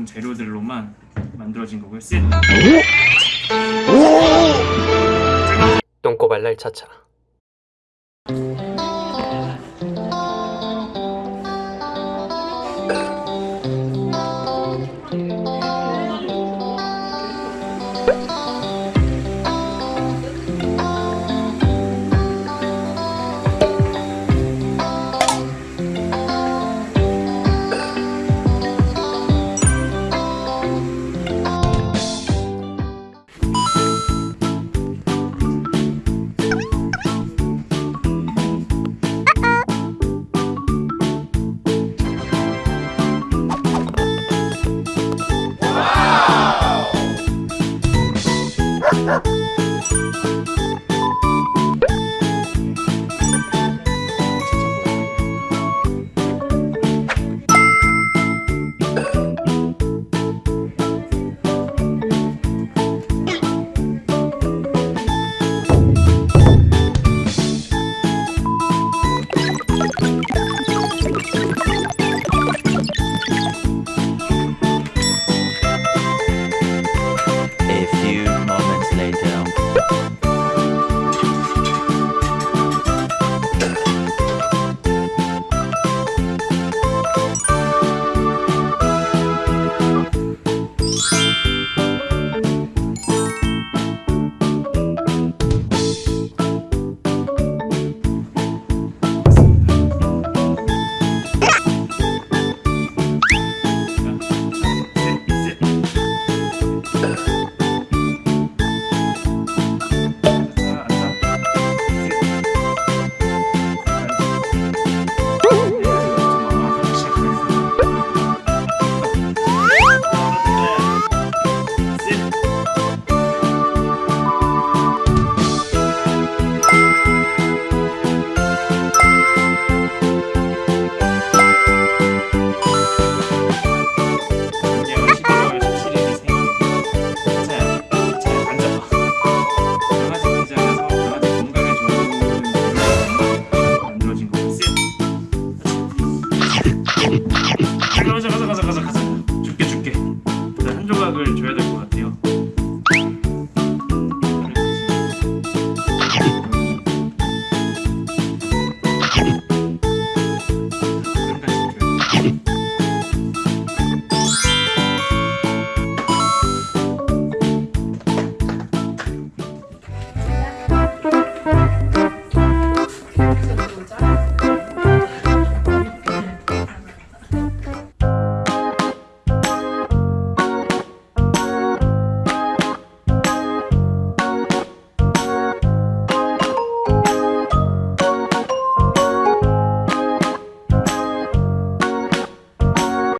좋은 재료들로만 만들어진 거고요. 셋. 똥꼬발랄 차차. up. each.